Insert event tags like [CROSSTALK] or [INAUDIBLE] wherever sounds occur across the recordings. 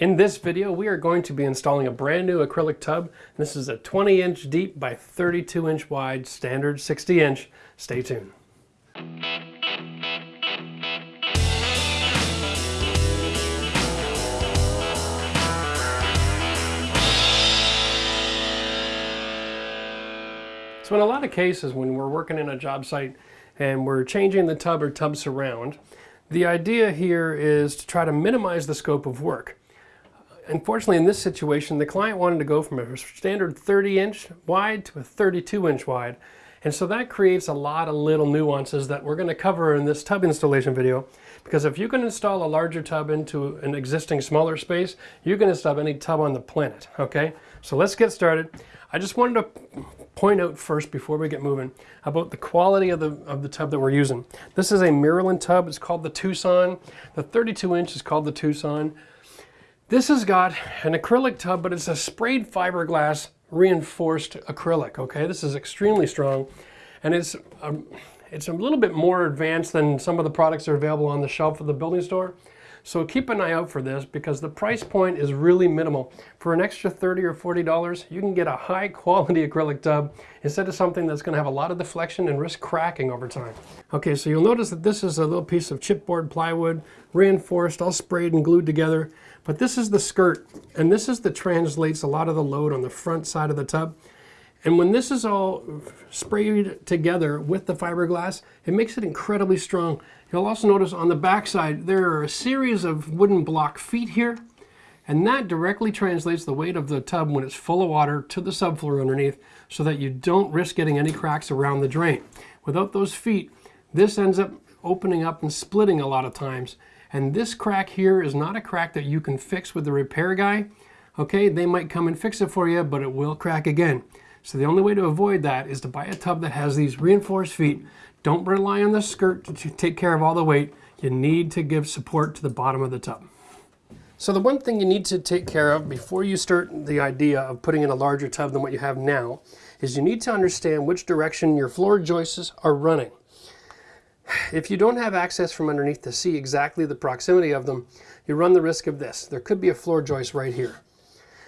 In this video, we are going to be installing a brand new acrylic tub. This is a 20 inch deep by 32 inch wide standard 60 inch. Stay tuned. So in a lot of cases when we're working in a job site and we're changing the tub or tub surround, the idea here is to try to minimize the scope of work. Unfortunately, in this situation, the client wanted to go from a standard 30 inch wide to a 32 inch wide. And so that creates a lot of little nuances that we're going to cover in this tub installation video. Because if you can install a larger tub into an existing smaller space, you can install any tub on the planet, okay? So let's get started. I just wanted to point out first before we get moving about the quality of the, of the tub that we're using. This is a Mirolin tub. It's called the Tucson. The 32 inch is called the Tucson. This has got an acrylic tub, but it's a sprayed fiberglass reinforced acrylic, okay? This is extremely strong, and it's, um, it's a little bit more advanced than some of the products that are available on the shelf of the building store. So keep an eye out for this because the price point is really minimal. For an extra 30 or $40, you can get a high quality acrylic tub instead of something that's gonna have a lot of deflection and risk cracking over time. Okay, so you'll notice that this is a little piece of chipboard plywood, reinforced, all sprayed and glued together. But this is the skirt, and this is that translates a lot of the load on the front side of the tub. And when this is all sprayed together with the fiberglass, it makes it incredibly strong. You'll also notice on the back side, there are a series of wooden block feet here, and that directly translates the weight of the tub when it's full of water to the subfloor underneath so that you don't risk getting any cracks around the drain. Without those feet, this ends up opening up and splitting a lot of times. And this crack here is not a crack that you can fix with the repair guy. Okay, they might come and fix it for you, but it will crack again. So the only way to avoid that is to buy a tub that has these reinforced feet. Don't rely on the skirt to take care of all the weight. You need to give support to the bottom of the tub. So the one thing you need to take care of before you start the idea of putting in a larger tub than what you have now is you need to understand which direction your floor joists are running. If you don't have access from underneath to see exactly the proximity of them, you run the risk of this. There could be a floor joist right here.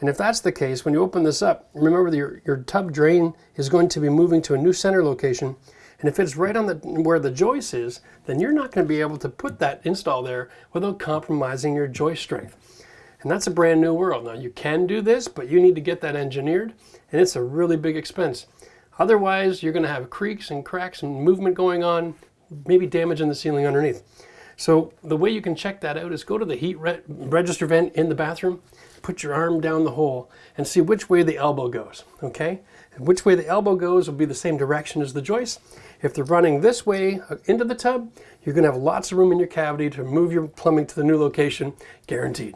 And if that's the case, when you open this up, remember your, your tub drain is going to be moving to a new center location. And if it's right on the where the joist is, then you're not going to be able to put that install there without compromising your joist strength. And that's a brand new world. Now you can do this, but you need to get that engineered, and it's a really big expense. Otherwise, you're going to have creaks and cracks and movement going on maybe damaging the ceiling underneath. So the way you can check that out is go to the heat re register vent in the bathroom, put your arm down the hole and see which way the elbow goes, okay? And which way the elbow goes will be the same direction as the joist. If they're running this way uh, into the tub, you're gonna have lots of room in your cavity to move your plumbing to the new location, guaranteed.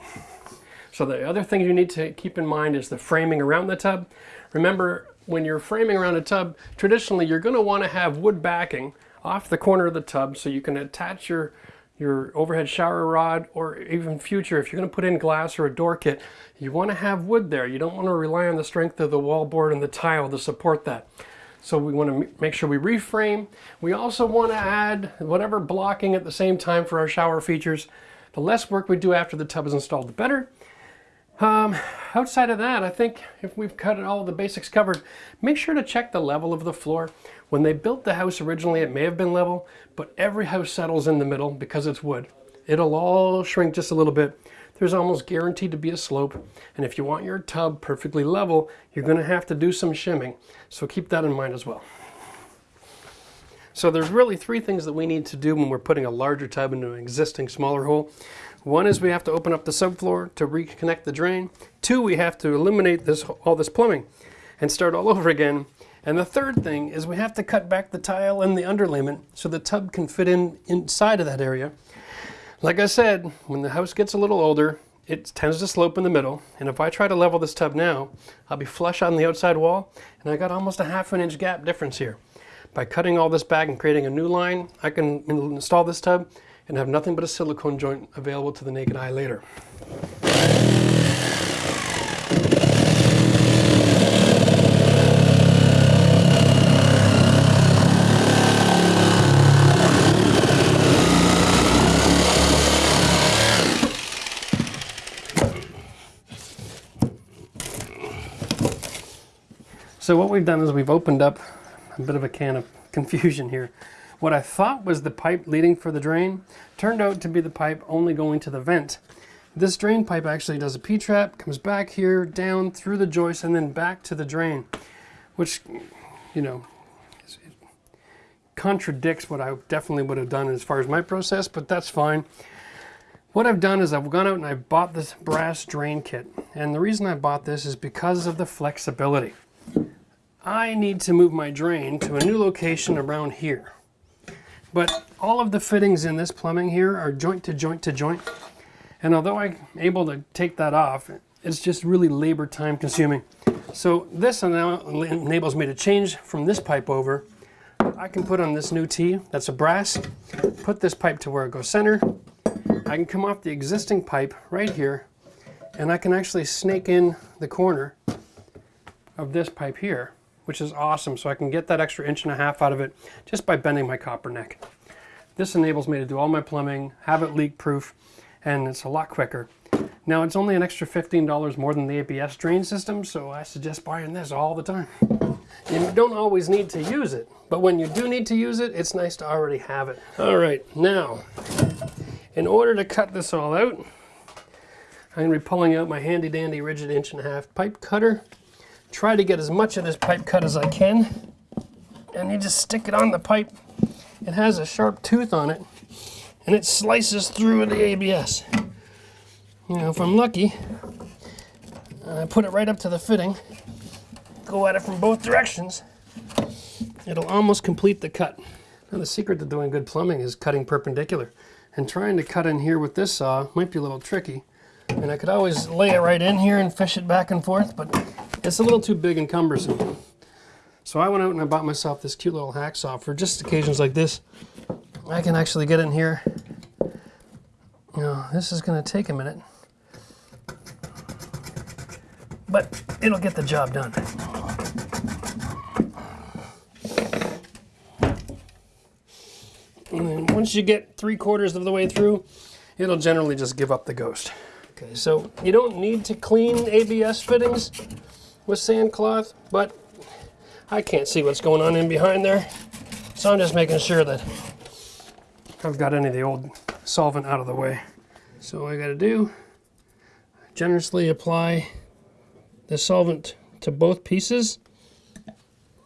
So the other thing you need to keep in mind is the framing around the tub. Remember, when you're framing around a tub, traditionally you're gonna wanna have wood backing off the corner of the tub so you can attach your your overhead shower rod or even future if you're going to put in glass or a door kit you want to have wood there. You don't want to rely on the strength of the wallboard and the tile to support that. So we want to make sure we reframe. We also want to add whatever blocking at the same time for our shower features. The less work we do after the tub is installed the better. Um, outside of that, I think if we've got all the basics covered, make sure to check the level of the floor. When they built the house originally, it may have been level, but every house settles in the middle because it's wood. It'll all shrink just a little bit. There's almost guaranteed to be a slope. And if you want your tub perfectly level, you're gonna have to do some shimming. So keep that in mind as well. So there's really three things that we need to do when we're putting a larger tub into an existing smaller hole. One is we have to open up the subfloor to reconnect the drain. Two, we have to eliminate this all this plumbing and start all [LAUGHS] over again. And the third thing is we have to cut back the tile and the underlayment so the tub can fit in inside of that area. Like I said, when the house gets a little older, it tends to slope in the middle. And if I try to level this tub now, I'll be flush on the outside wall and I got almost a half an inch gap difference here. By cutting all this back and creating a new line, I can install this tub and have nothing but a silicone joint available to the naked eye later. So what we've done is we've opened up a bit of a can of [LAUGHS] confusion here. What I thought was the pipe leading for the drain turned out to be the pipe only going to the vent. This drain pipe actually does a P-trap, comes back here, down through the joist, and then back to the drain, which, you know, contradicts what I definitely would have done as far as my process, but that's fine. What I've done is I've gone out and I've bought this brass drain kit. And the reason I bought this is because of the flexibility. I need to move my drain to a new location around here. But all of the fittings in this plumbing here are joint to joint to joint. And although I'm able to take that off, it's just really labor time consuming. So this enables me to change from this pipe over. I can put on this new T, that's a brass, put this pipe to where it goes center. I can come off the existing pipe right here, and I can actually snake in the corner of this pipe here, which is awesome. So I can get that extra inch and a half out of it just by bending my copper neck. This enables me to do all my plumbing, have it leak proof, and it's a lot quicker. Now it's only an extra $15 more than the ABS drain system, so I suggest buying this all the time. You don't always need to use it, but when you do need to use it, it's nice to already have it. All right, now, in order to cut this all out, I'm going to be pulling out my handy dandy Ridgid inch and a half pipe cutter. Try to get as much of this pipe cut as I can, and you just stick it on the pipe. It has a sharp tooth on it, and it slices through the ABS. You know, if I'm lucky, I put it right up to the fitting, go at it from both directions, it'll almost complete the cut. Now the secret to doing good plumbing is cutting perpendicular. And trying to cut in here with this saw might be a little tricky. And I could always lay it right in here and fish it back and forth, but it's a little too big and cumbersome. So I went out and I bought myself this cute little hacksaw for just occasions like this. I can actually get in here you this is going to take a minute, but it'll get the job done. And then once you get three quarters of the way through, it'll generally just give up the ghost. Okay, so you don't need to clean ABS fittings with sand cloth, but I can't see what's going on in behind there. So I'm just making sure that I've got any of the old solvent out of the way. So I got to do, generously apply the solvent to both pieces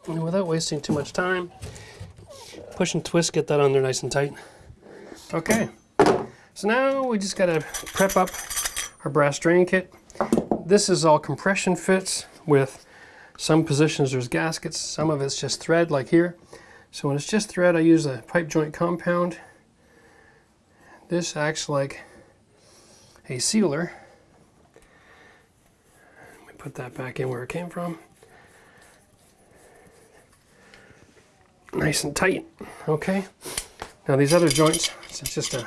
and without wasting too much time. Push and twist, get that on there nice and tight. Okay, so now we just got to prep up our brass drain kit. This is all compression fits with some positions there's gaskets, some of it's just thread like here. So when it's just thread I use a pipe joint compound this acts like a sealer. Let me put that back in where it came from. Nice and tight. Okay. Now these other joints, it's just a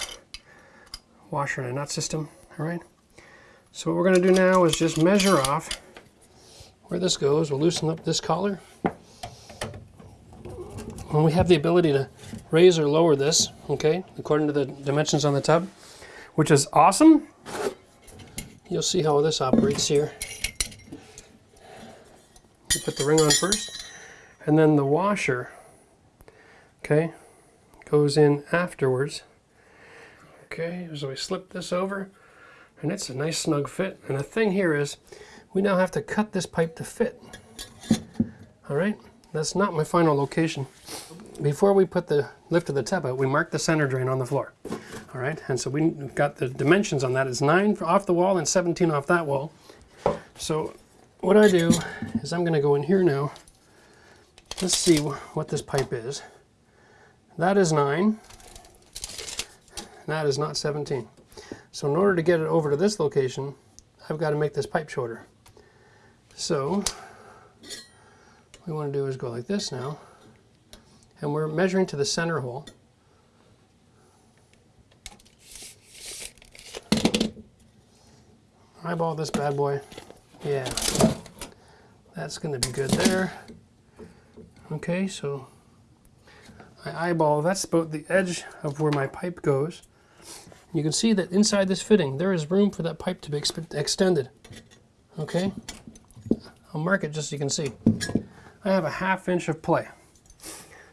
washer and a nut system. All right. So what we're going to do now is just measure off where this goes. We'll loosen up this collar. When we have the ability to raise or lower this, okay, according to the dimensions on the tub, which is awesome. You'll see how this operates here. You put the ring on first, and then the washer, okay, goes in afterwards. Okay, so we slip this over, and it's a nice snug fit. And the thing here is, we now have to cut this pipe to fit. All right, that's not my final location before we put the lift of the tub out, we mark the center drain on the floor. All right, and so we've got the dimensions on that. It's 9 off the wall and 17 off that wall. So what I do is I'm going to go in here now. Let's see what this pipe is. That is 9. That is not 17. So in order to get it over to this location, I've got to make this pipe shorter. So what we want to do is go like this now and we're measuring to the center hole. Eyeball this bad boy. Yeah, that's going to be good there. Okay, so I eyeball, that's about the edge of where my pipe goes. You can see that inside this fitting, there is room for that pipe to be extended. Okay, I'll mark it just so you can see. I have a half inch of play.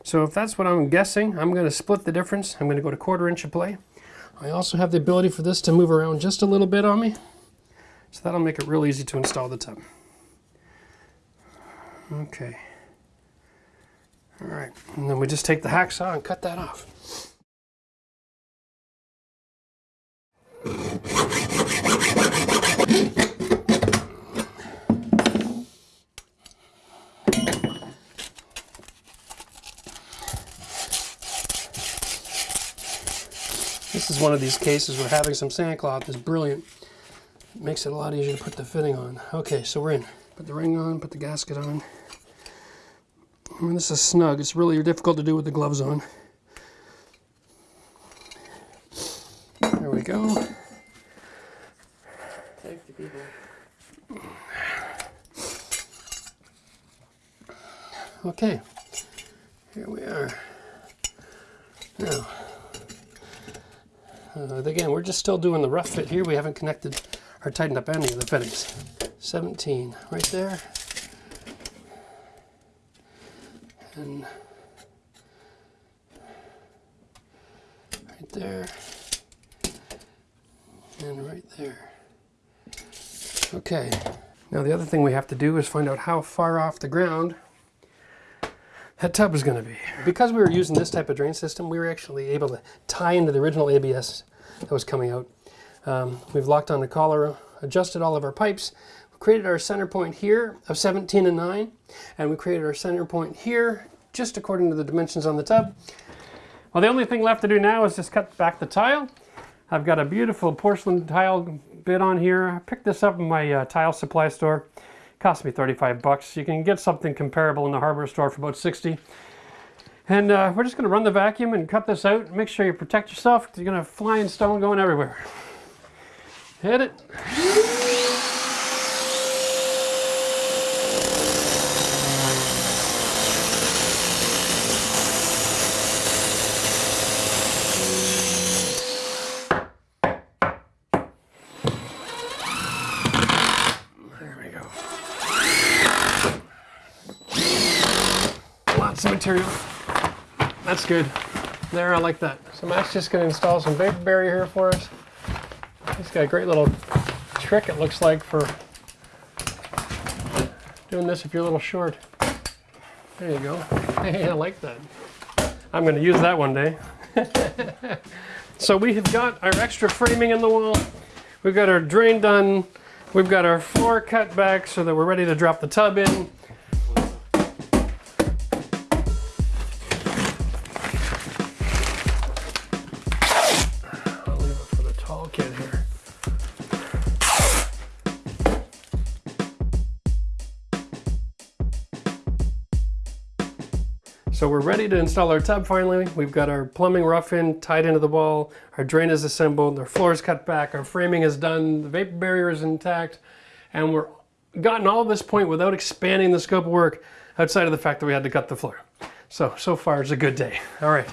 So if that's what I'm guessing, I'm going to split the difference. I'm going to go to quarter inch of play. I also have the ability for this to move around just a little bit on me. So that'll make it real easy to install the tub. Okay. All right, and then we just take the hacksaw and cut that off. One of these cases where having some sandcloth is brilliant. It makes it a lot easier to put the fitting on. Okay, so we're in. Put the ring on, put the gasket on. I mean, this is snug. It's really difficult to do with the gloves on. There we go. Safety people. Okay, here we are. Now, uh, again, we're just still doing the rough fit here. We haven't connected or tightened up any of the fittings. 17 right there. And right there. And right there. Okay. Now the other thing we have to do is find out how far off the ground that tub is going to be. Because we were using this type of drain system, we were actually able to tie into the original ABS that was coming out. Um, we've locked on the collar, adjusted all of our pipes, created our center point here of 17 and 9, and we created our center point here just according to the dimensions on the tub. Well, the only thing left to do now is just cut back the tile. I've got a beautiful porcelain tile bit on here. I picked this up in my uh, tile supply store cost me 35 bucks. You can get something comparable in the hardware store for about 60. And uh, we're just going to run the vacuum and cut this out. Make sure you protect yourself you're going to have flying stone going everywhere. Hit it. Material. That's good. There, I like that. So Matt's just going to install some vapor barrier here for us. He's got a great little trick, it looks like, for doing this if you're a little short. There you go. [LAUGHS] Hey, I like that. I'm going to use that one day. [LAUGHS] so we have got our extra framing in the wall. We've got our drain done. We've got our floor cut back so that we're ready to drop the tub in. So we're ready to install our tub finally. We've got our plumbing rough in, tied into the wall, our drain is assembled, our floor is cut back, our framing is done, the vapor barrier is intact, and we're gotten all this point without expanding the scope of work outside of the fact that we had to cut the floor. So, so far it's a good day. All right.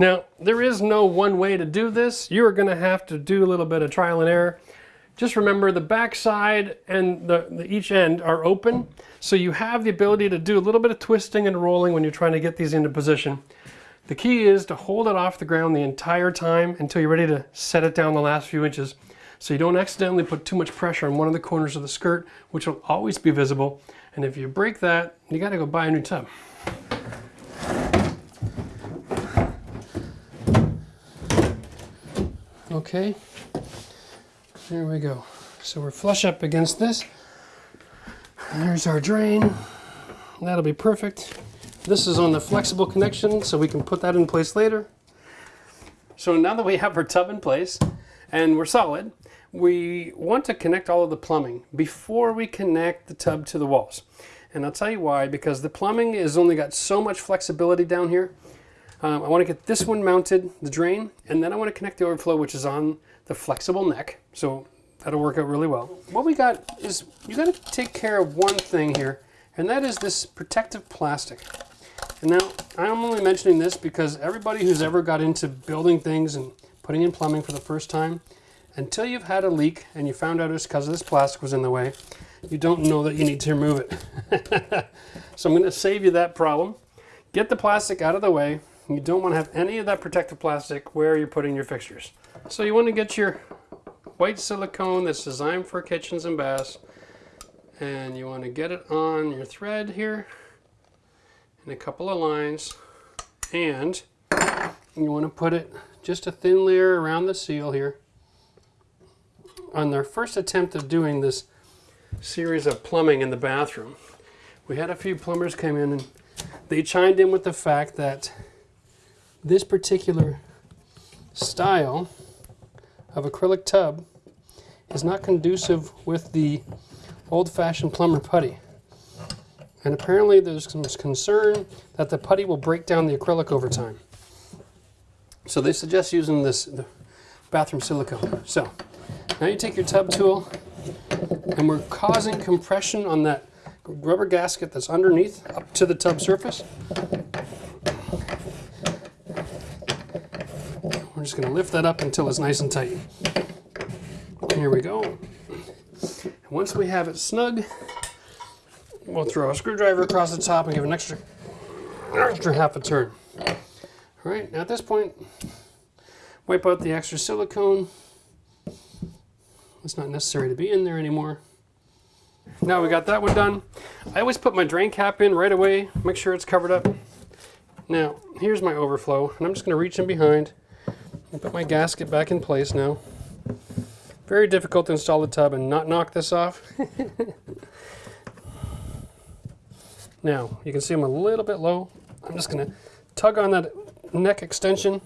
Now, there is no one way to do this. You are gonna have to do a little bit of trial and error. Just remember the back side and the, the each end are open, so you have the ability to do a little bit of twisting and rolling when you're trying to get these into position. The key is to hold it off the ground the entire time until you're ready to set it down the last few inches so you don't accidentally put too much pressure on one of the corners of the skirt, which will always be visible. And if you break that, you gotta go buy a new tub. Okay, there we go. So we're flush up against this. There's our drain. That'll be perfect. This is on the flexible connection, so we can put that in place later. So now that we have our tub in place and we're solid, we want to connect all of the plumbing before we connect the tub to the walls. And I'll tell you why, because the plumbing has only got so much flexibility down here. Um, I want to get this one mounted, the drain, and then I want to connect the overflow, which is on the flexible neck. So that'll work out really well. What we got is you got to take care of one thing here, and that is this protective plastic. And now I'm only mentioning this because everybody who's ever got into building things and putting in plumbing for the first time until you've had a leak and you found out it's because this plastic was in the way, you don't know that you need to remove it. [LAUGHS] so I'm going to save you that problem. Get the plastic out of the way. You don't want to have any of that protective plastic where you're putting your fixtures. So you want to get your white silicone that's designed for kitchens and baths and you want to get it on your thread here in a couple of lines and you want to put it just a thin layer around the seal here. On their first attempt of doing this series of plumbing in the bathroom we had a few plumbers come in and they chimed in with the fact that this particular style of acrylic tub is not conducive with the old-fashioned plumber putty. And apparently there's some concern that the putty will break down the acrylic over time. So they suggest using this bathroom silicone. So now you take your tub tool and we're causing compression on that rubber gasket that's underneath up to the tub surface. We're just going to lift that up until it's nice and tight. Here we go. Once we have it snug, we'll throw a screwdriver across the top and give an extra, extra half a turn. All right, now at this point, wipe out the extra silicone. It's not necessary to be in there anymore. Now we got that one done. I always put my drain cap in right away, make sure it's covered up. Now, here's my overflow, and I'm just gonna reach in behind put my gasket back in place now. Very difficult to install the tub and not knock this off. [LAUGHS] now, you can see I'm a little bit low. I'm just gonna tug on that neck extension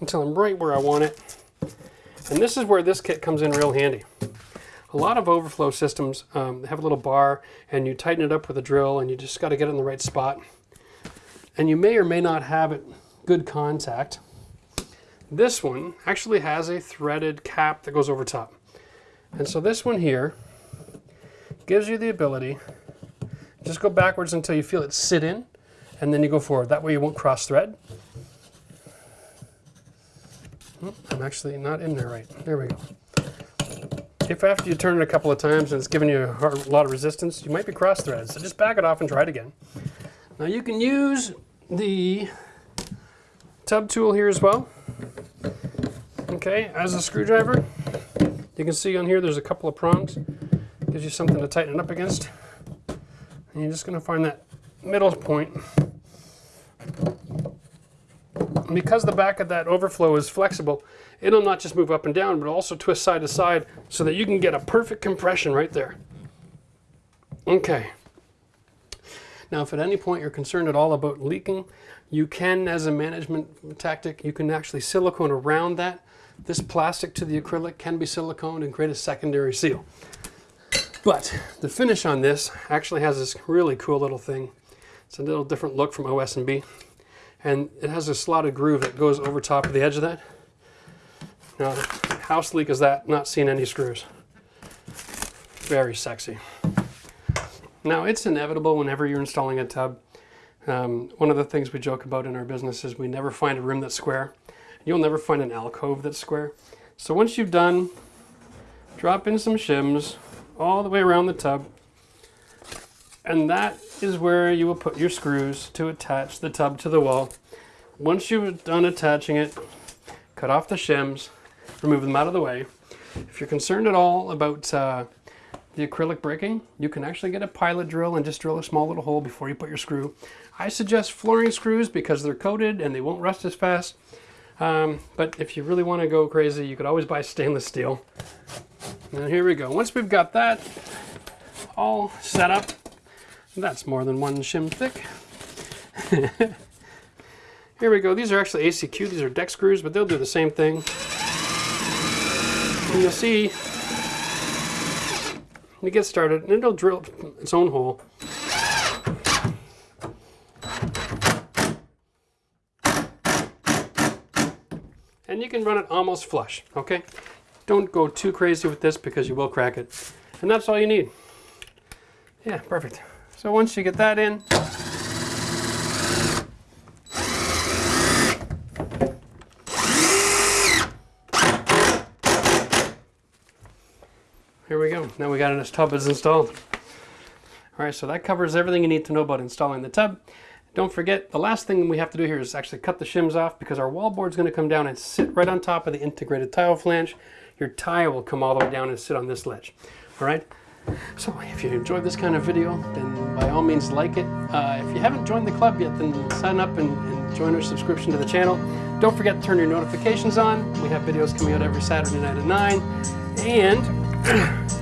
until I'm right where I want it. And this is where this kit comes in real handy. A lot of overflow systems um, have a little bar and you tighten it up with a drill and you just got to get it in the right spot. And you may or may not have it good contact. This one actually has a threaded cap that goes over top. And so this one here gives you the ability, just go backwards until you feel it sit in, and then you go forward. That way you won't cross thread. I'm actually not in there right. There we go. If after you turn it a couple of times and it's giving you a lot of resistance, you might be cross thread. So just back it off and try it again. Now you can use the tub tool here as well. Okay, as a screwdriver, you can see on here there's a couple of prongs. Gives you something to tighten it up against. And you're just going to find that middle point. And because the back of that overflow is flexible, it'll not just move up and down, but also twist side to side so that you can get a perfect compression right there. Okay. Now, if at any point you're concerned at all about leaking, you can, as a management tactic, you can actually silicone around that. This plastic to the acrylic can be siliconed and create a secondary seal. But the finish on this actually has this really cool little thing. It's a little different look from OS&B. And it has a slotted groove that goes over top of the edge of that. Now, how sleek is that? Not seeing any screws. Very sexy. Now, it's inevitable whenever you're installing a tub. Um, one of the things we joke about in our business is we never find a room that's square. You'll never find an alcove that's square. So once you've done, drop in some shims all the way around the tub. And that is where you will put your screws to attach the tub to the wall. Once you've done attaching it, cut off the shims, remove them out of the way. If you're concerned at all about uh, the acrylic breaking, you can actually get a pilot drill and just drill a small little hole before you put your screw. I suggest flooring screws because they're coated and they won't rust as fast. Um, but if you really want to go crazy, you could always buy stainless steel. And here we go. Once we've got that all set up, that's more than one shim thick. [LAUGHS] here we go. These are actually ACQ. These are deck screws, but they'll do the same thing. And you'll see you get started, and it'll drill its own hole. And you can run it almost flush, okay? Don't go too crazy with this because you will crack it. And that's all you need. Yeah, perfect. So once you get that in, here we go. Now we got this tub is installed. All right, so that covers everything you need to know about installing the tub. Don't forget, the last thing we have to do here is actually cut the shims off because our wall board is going to come down and sit right on top of the integrated tile flange. Your tile will come all the way down and sit on this ledge. All right? So if you enjoyed this kind of video, then by all means like it. Uh, if you haven't joined the club yet, then sign up and, and join our subscription to the channel. Don't forget to turn your notifications on. We have videos coming out every Saturday night at 9. And. [CLEARS THROAT]